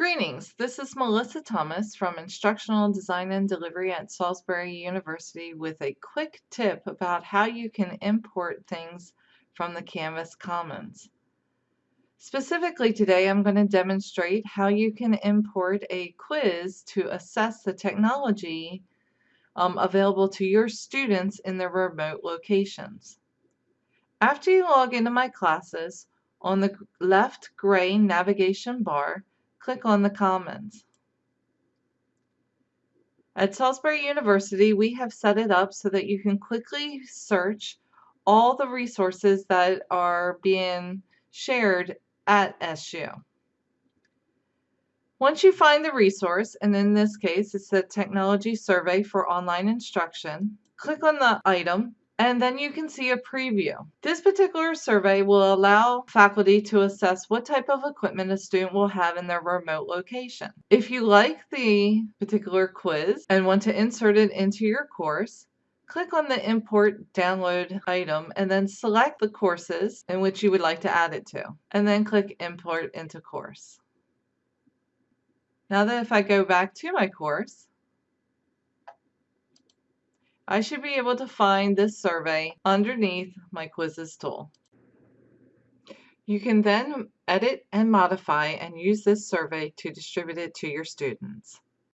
Greetings, this is Melissa Thomas from Instructional Design and Delivery at Salisbury University with a quick tip about how you can import things from the Canvas Commons. Specifically today I'm going to demonstrate how you can import a quiz to assess the technology um, available to your students in their remote locations. After you log into my classes, on the left gray navigation bar, click on the Commons. At Salisbury University, we have set it up so that you can quickly search all the resources that are being shared at SU. Once you find the resource, and in this case it's the Technology Survey for Online Instruction, click on the item and then you can see a preview. This particular survey will allow faculty to assess what type of equipment a student will have in their remote location. If you like the particular quiz and want to insert it into your course, click on the import download item and then select the courses in which you would like to add it to and then click import into course. Now that if I go back to my course I should be able to find this survey underneath my quizzes tool. You can then edit and modify and use this survey to distribute it to your students.